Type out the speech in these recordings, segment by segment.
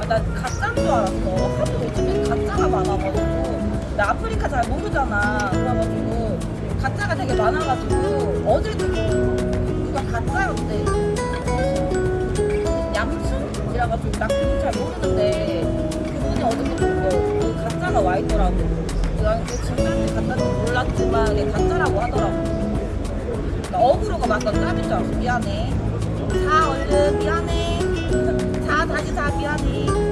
아, 나 가짜인 줄 알았어. 하도 요즘에 가짜가 많아가지고. 나 아프리카 잘 모르잖아. 그래가지고 가짜가 되게 많아가지고 어제도 뭐 누가 가짜였대. 얌순이라가지고 나 그분 잘 모르는데 그분이 뭐, 그 가짜가 와 있더라고. 난 그 진짜인지 가짜인지 몰랐지만 가짜라고 하더라고. 나 어그로가 맞던 짭인 줄 알았어. 미안해. 자 얼른 미안해. 자 다시 자 미안해.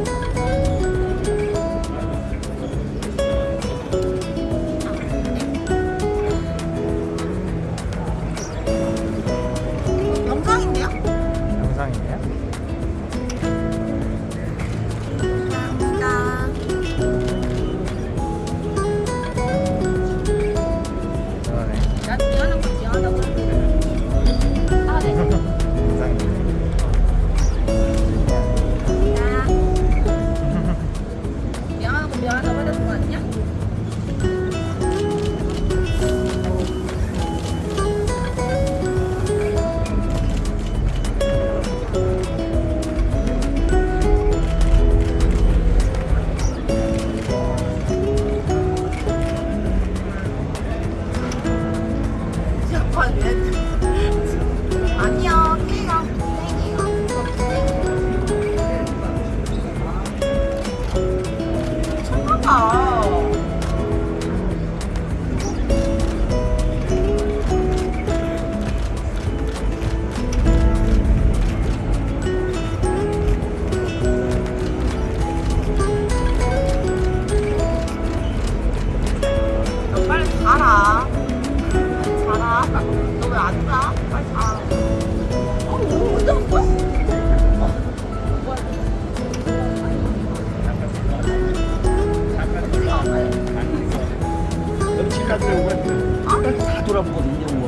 다 돌아보고 인정과.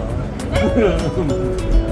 네?